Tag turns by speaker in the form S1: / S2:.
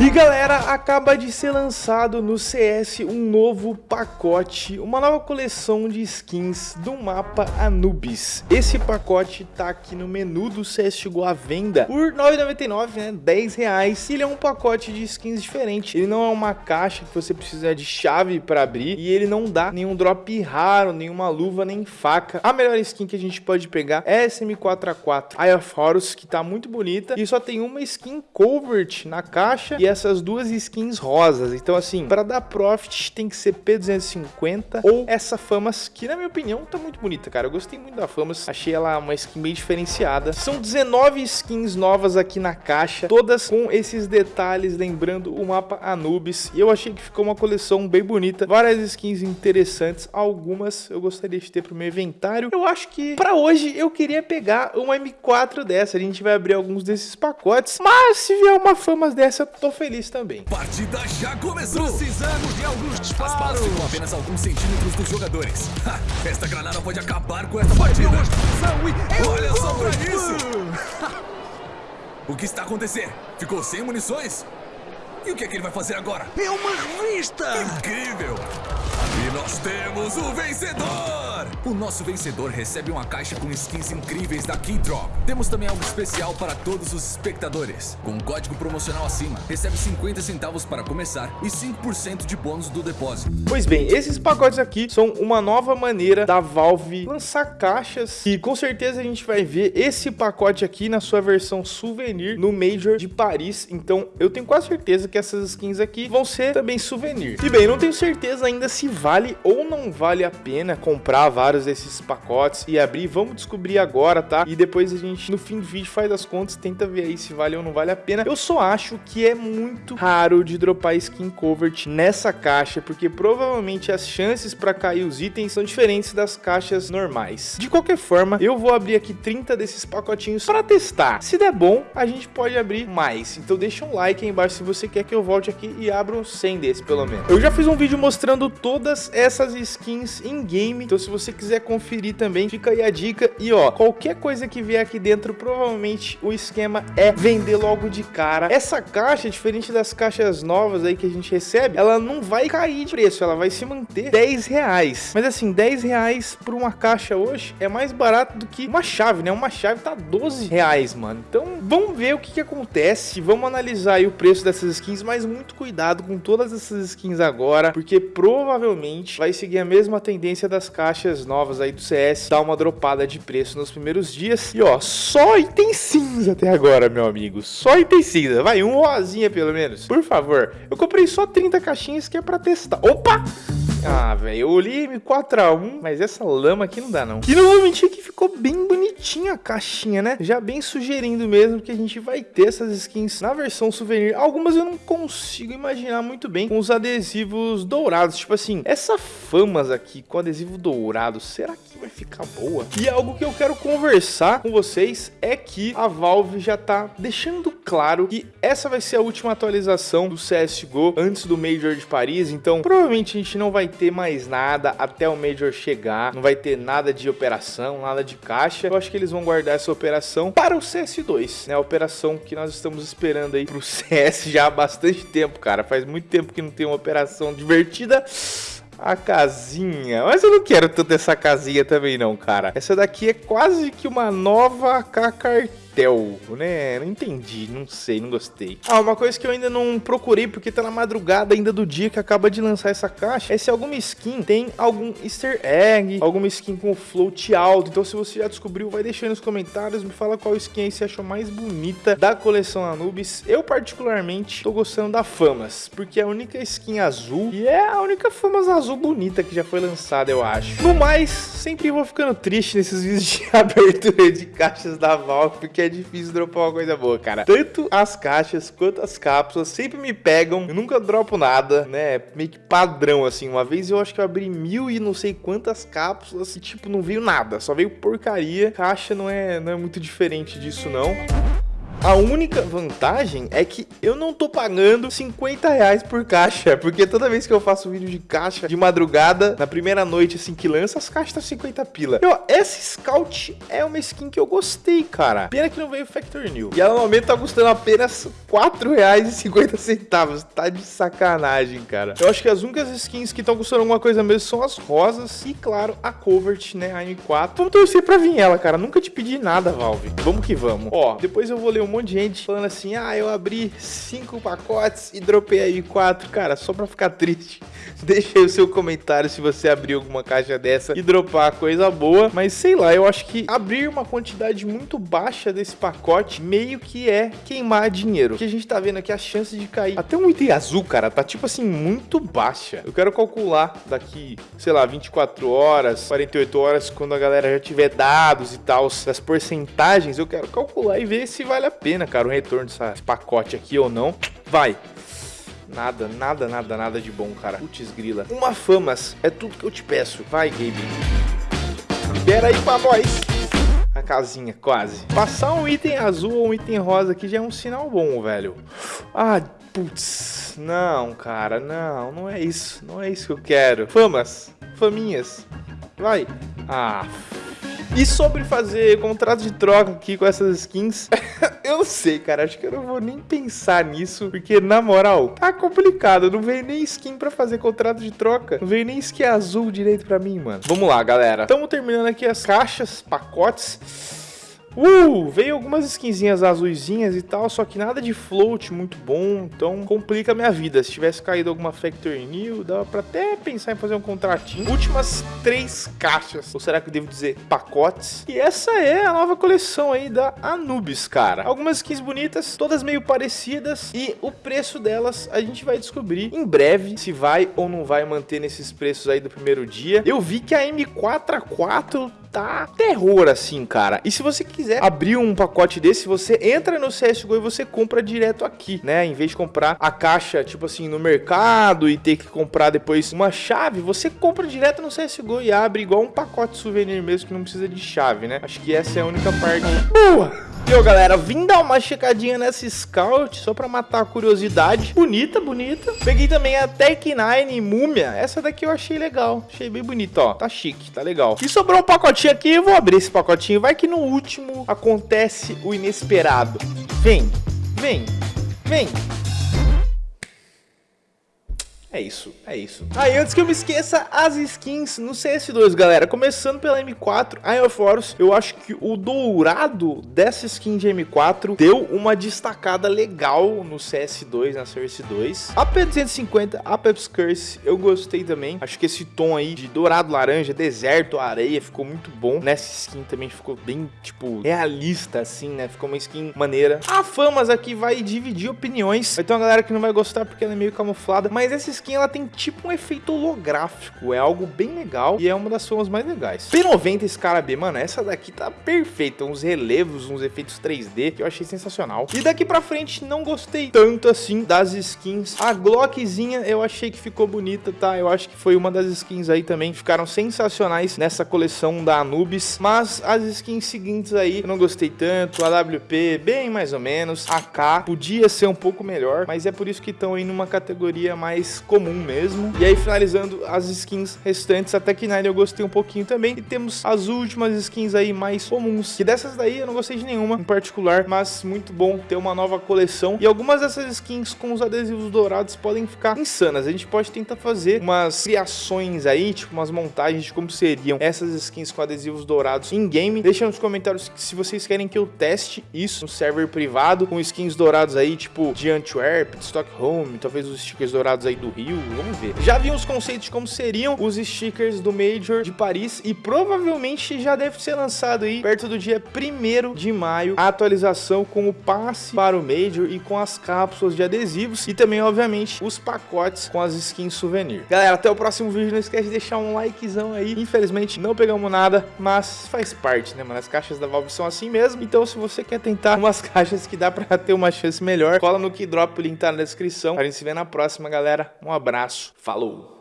S1: E galera, acaba de ser lançado no CS um novo pacote, uma nova coleção de skins do mapa Anubis. Esse pacote tá aqui no menu do CSGO à venda por R$ 9,99, né, 10 reais. Ele é um pacote de skins diferente, ele não é uma caixa que você precisa de chave para abrir e ele não dá nenhum drop raro, nenhuma luva, nem faca. A melhor skin que a gente pode pegar é essa M4A4 Eye of Horus, que tá muito bonita e só tem uma skin covert na caixa essas duas skins rosas. Então, assim, para dar profit tem que ser P250 ou essa Famas, que na minha opinião tá muito bonita, cara. Eu gostei muito da Famas, achei ela uma skin bem diferenciada. São 19 skins novas aqui na caixa, todas com esses detalhes, lembrando o mapa Anubis. E eu achei que ficou uma coleção bem bonita, várias skins interessantes, algumas eu gostaria de ter pro meu inventário. Eu acho que para hoje eu queria pegar uma M4 dessa, a gente vai abrir alguns desses pacotes, mas se vier uma Famas dessa, eu tô feliz também.
S2: Partida já começou! Precisamos de alguns disparos! com apenas alguns centímetros dos jogadores. Ha, esta granada pode acabar com esta partida! Olha só pra isso! o que está acontecendo? Ficou sem munições? E o que é que ele vai fazer agora?
S3: É uma revista!
S2: Incrível! E nós temos o vencedor! O nosso vencedor recebe uma caixa com skins incríveis da Keydrop. Temos também algo especial para todos os espectadores. Com um código promocional acima, recebe 50 centavos para começar e 5% de bônus do depósito.
S1: Pois bem, esses pacotes aqui são uma nova maneira da Valve lançar caixas e com certeza a gente vai ver esse pacote aqui na sua versão souvenir no Major de Paris. Então eu tenho quase certeza que essas skins aqui vão ser também souvenir. E bem, não tenho certeza ainda se vale ou não vale a pena comprar vários desses pacotes e abrir. Vamos descobrir agora, tá? E depois a gente, no fim do vídeo, faz as contas, tenta ver aí se vale ou não vale a pena. Eu só acho que é muito raro de dropar skin covert nessa caixa, porque provavelmente as chances para cair os itens são diferentes das caixas normais. De qualquer forma, eu vou abrir aqui 30 desses pacotinhos para testar. Se der bom, a gente pode abrir mais. Então deixa um like aí embaixo se você quer que eu volte aqui e abra um 100 desse, pelo menos. Eu já fiz um vídeo mostrando todas essas skins em game, então se você quiser conferir também, fica aí a dica. E ó, qualquer coisa que vier aqui dentro, provavelmente o esquema é vender logo de cara. Essa caixa, diferente das caixas novas aí que a gente recebe, ela não vai cair de preço, ela vai se manter 10 reais. Mas assim, 10 reais por uma caixa hoje é mais barato do que uma chave, né? Uma chave tá 12 reais, mano. Então, vamos ver o que que acontece. Vamos analisar aí o preço dessas skins, mas muito cuidado com todas essas skins agora, porque provavelmente vai seguir a mesma tendência das caixas novas aí do CS, dar uma dropada de preço nos primeiros dias. E ó, só item cinza até agora, meu amigo. Só item cinza. Vai, um rosinha pelo menos. Por favor. Eu comprei só 30 caixinhas que é pra testar. Opa! Ah, velho, eu olhei M4A1, mas essa lama aqui não dá, não. E não vou mentir que ficou bem bonitinha a caixinha, né? Já bem sugerindo mesmo que a gente vai ter essas skins na versão souvenir. Algumas eu não consigo imaginar muito bem com os adesivos dourados. Tipo assim, essa Famas aqui com adesivo dourado, será que vai ficar boa? E algo que eu quero conversar com vocês é que a Valve já tá deixando claro que essa vai ser a última atualização do CSGO antes do Major de Paris. Então, provavelmente a gente não vai ter mais nada até o Major chegar, não vai ter nada de operação, nada de caixa. Eu acho que eles vão guardar essa operação para o CS2, né? A operação que nós estamos esperando aí pro CS já há bastante tempo, cara. Faz muito tempo que não tem uma operação divertida. A casinha. Mas eu não quero tanto essa casinha também não, cara. Essa daqui é quase que uma nova cartão Tel, né? Não entendi, não sei, não gostei. Ah, uma coisa que eu ainda não procurei, porque tá na madrugada ainda do dia que acaba de lançar essa caixa, é se alguma skin tem algum easter egg, alguma skin com float alto. Então se você já descobriu, vai deixando nos comentários, me fala qual skin aí você achou mais bonita da coleção Anubis. Eu particularmente tô gostando da Famas, porque é a única skin azul e é a única Famas azul bonita que já foi lançada, eu acho. No mais, sempre vou ficando triste nesses vídeos de abertura de caixas da Valve, porque é difícil dropar uma coisa boa, cara. Tanto as caixas quanto as cápsulas sempre me pegam. Eu nunca dropo nada, né? Meio que padrão, assim. Uma vez eu acho que eu abri mil e não sei quantas cápsulas e, tipo, não veio nada. Só veio porcaria. Caixa não é, não é muito diferente disso, não. A única vantagem é que eu não tô pagando 50 reais por caixa, porque toda vez que eu faço vídeo de caixa de madrugada, na primeira noite assim que lança, as caixas tá 50 pila. Ó, essa Scout é uma skin que eu gostei, cara. Pena que não veio Factor New. E ela no momento tá custando apenas 4 reais e 50 centavos. Tá de sacanagem, cara. Eu acho que as únicas skins que estão custando alguma coisa mesmo são as rosas e, claro, a Covert, né, a M4. Vamos torcer pra vir ela, cara. Nunca te pedi nada, Valve. Vamos que vamos. Ó, depois eu vou ler um monte de gente falando assim, ah, eu abri 5 pacotes e dropei aí 4. Cara, só pra ficar triste, deixa aí o seu comentário se você abriu alguma caixa dessa e dropar coisa boa. Mas sei lá, eu acho que abrir uma quantidade muito baixa desse pacote meio que é queimar dinheiro. Que a gente tá vendo aqui a chance de cair até um item azul, cara, tá tipo assim muito baixa. Eu quero calcular daqui, sei lá, 24 horas, 48 horas, quando a galera já tiver dados e tal, das porcentagens, eu quero calcular e ver se vale a pena, cara, o retorno desse pacote aqui ou não. Vai. Nada, nada, nada, nada de bom, cara. Putz grila. Uma famas é tudo que eu te peço. Vai, Gabe. Libera aí pra nós. A casinha, quase. Passar um item azul ou um item rosa aqui já é um sinal bom, velho. Ah, putz. Não, cara, não. Não é isso. Não é isso que eu quero. Famas. Faminhas. Vai. Ah, e sobre fazer contrato de troca aqui com essas skins, eu sei, cara. Acho que eu não vou nem pensar nisso, porque na moral, tá complicado. Não veio nem skin pra fazer contrato de troca. Não veio nem skin azul direito pra mim, mano. Vamos lá, galera. Estamos terminando aqui as caixas, pacotes. Uh, veio algumas skinzinhas azulzinhas e tal, só que nada de float muito bom, então complica a minha vida. Se tivesse caído alguma Factory New, dava pra até pensar em fazer um contratinho. Últimas três caixas, ou será que eu devo dizer pacotes? E essa é a nova coleção aí da Anubis, cara. Algumas skins bonitas, todas meio parecidas, e o preço delas a gente vai descobrir em breve se vai ou não vai manter nesses preços aí do primeiro dia. Eu vi que a M4A4 tá terror assim, cara. E se você quiser abrir um pacote desse, você entra no CSGO e você compra direto aqui, né? Em vez de comprar a caixa, tipo assim, no mercado e ter que comprar depois uma chave, você compra direto no CSGO e abre igual um pacote souvenir mesmo que não precisa de chave, né? Acho que essa é a única parte boa Viu, galera? Vim dar uma checadinha nessa Scout só pra matar a curiosidade. Bonita, bonita. Peguei também a Tech 9 Múmia. Essa daqui eu achei legal. Achei bem bonita, ó. Tá chique, tá legal. E sobrou um pacotinho aqui. Eu vou abrir esse pacotinho. Vai que no último acontece o inesperado. Vem, vem, vem. É isso, é isso. Aí, antes que eu me esqueça, as skins no CS2, galera. Começando pela M4, Iron Force, eu acho que o dourado dessa skin de M4 deu uma destacada legal no CS2, na Source 2. A P250, a Peps Curse, eu gostei também. Acho que esse tom aí de dourado, laranja, deserto, areia, ficou muito bom. Nessa skin também ficou bem, tipo, realista, assim, né? Ficou uma skin maneira. A Famas aqui vai dividir opiniões. Uma galera que não vai gostar porque ela é meio camuflada, mas essa skin skin ela tem tipo um efeito holográfico, é algo bem legal e é uma das formas mais legais. P90 Scarab, mano, essa daqui tá perfeita, uns relevos, uns efeitos 3D que eu achei sensacional. E daqui pra frente não gostei tanto assim das skins. A Glockzinha eu achei que ficou bonita, tá? Eu acho que foi uma das skins aí também que ficaram sensacionais nessa coleção da Anubis, mas as skins seguintes aí eu não gostei tanto, a WP bem mais ou menos, a K podia ser um pouco melhor, mas é por isso que estão aí numa categoria mais comum mesmo. E aí finalizando as skins restantes, até que Nine eu gostei um pouquinho também. E temos as últimas skins aí mais comuns, que dessas daí eu não gostei de nenhuma em particular, mas muito bom ter uma nova coleção. E algumas dessas skins com os adesivos dourados podem ficar insanas. A gente pode tentar fazer umas criações aí, tipo umas montagens de como seriam essas skins com adesivos dourados em game. Deixa nos comentários se vocês querem que eu teste isso no server privado, com skins dourados aí, tipo de Antwerp, de Stockholm, talvez os stickers dourados aí do Rio Rio, vamos ver. Já vi uns conceitos de como seriam os stickers do Major de Paris e provavelmente já deve ser lançado aí perto do dia 1 de maio a atualização com o passe para o Major e com as cápsulas de adesivos e também, obviamente, os pacotes com as skins souvenir. Galera, até o próximo vídeo, não esquece de deixar um likezão aí. Infelizmente, não pegamos nada, mas faz parte, né, mano? As caixas da Valve são assim mesmo, então se você quer tentar umas caixas que dá pra ter uma chance melhor, cola no Keydrop, o link tá na descrição. A gente se vê na próxima, galera. Um abraço, falou!